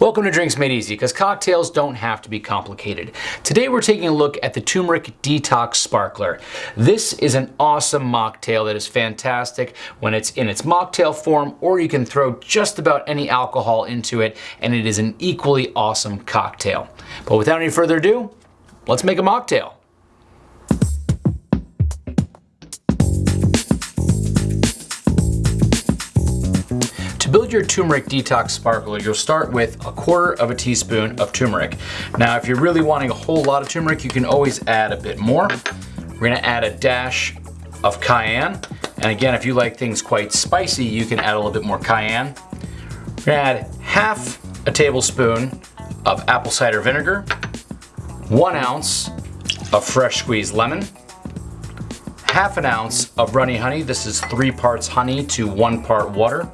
Welcome to Drinks Made Easy, because cocktails don't have to be complicated. Today we're taking a look at the Turmeric Detox Sparkler. This is an awesome mocktail that is fantastic when it's in its mocktail form, or you can throw just about any alcohol into it, and it is an equally awesome cocktail. But without any further ado, let's make a mocktail. To build your turmeric detox sparkler, you'll start with a quarter of a teaspoon of turmeric. Now, if you're really wanting a whole lot of turmeric, you can always add a bit more. We're gonna add a dash of cayenne. And again, if you like things quite spicy, you can add a little bit more cayenne. We're gonna add half a tablespoon of apple cider vinegar, one ounce of fresh squeezed lemon, half an ounce of runny honey. This is three parts honey to one part water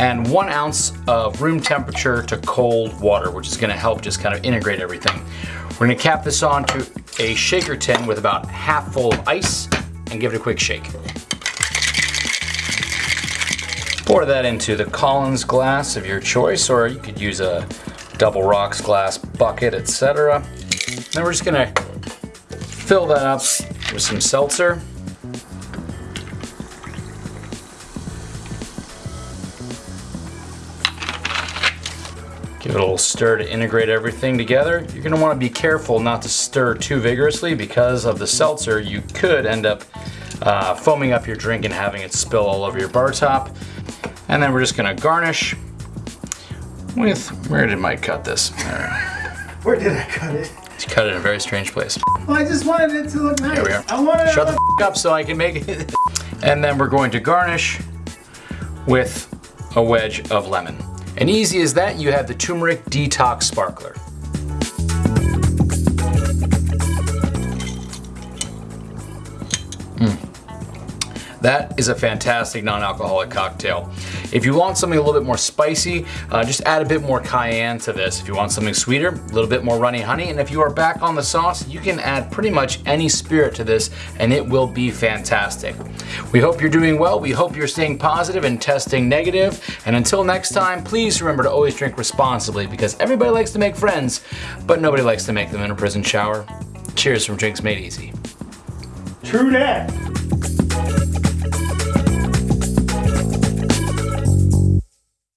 and one ounce of room temperature to cold water, which is gonna help just kind of integrate everything. We're gonna cap this on to a shaker tin with about half full of ice and give it a quick shake. Pour that into the Collins glass of your choice, or you could use a double rocks glass bucket, etc. Then we're just gonna fill that up with some seltzer. Give it a little stir to integrate everything together. You're gonna wanna be careful not to stir too vigorously because of the seltzer, you could end up uh, foaming up your drink and having it spill all over your bar top. And then we're just gonna garnish with, where did Mike cut this? There. Where did I cut it? He cut it in a very strange place. Well, I just wanted it to look nice. Here we are. I wanted Shut the f up so I can make it. and then we're going to garnish with a wedge of lemon. And easy as that, you have the Turmeric Detox Sparkler. Hmm. That is a fantastic non-alcoholic cocktail. If you want something a little bit more spicy, uh, just add a bit more cayenne to this. If you want something sweeter, a little bit more runny honey. And if you are back on the sauce, you can add pretty much any spirit to this and it will be fantastic. We hope you're doing well. We hope you're staying positive and testing negative. And until next time, please remember to always drink responsibly because everybody likes to make friends, but nobody likes to make them in a prison shower. Cheers from Drinks Made Easy. True that.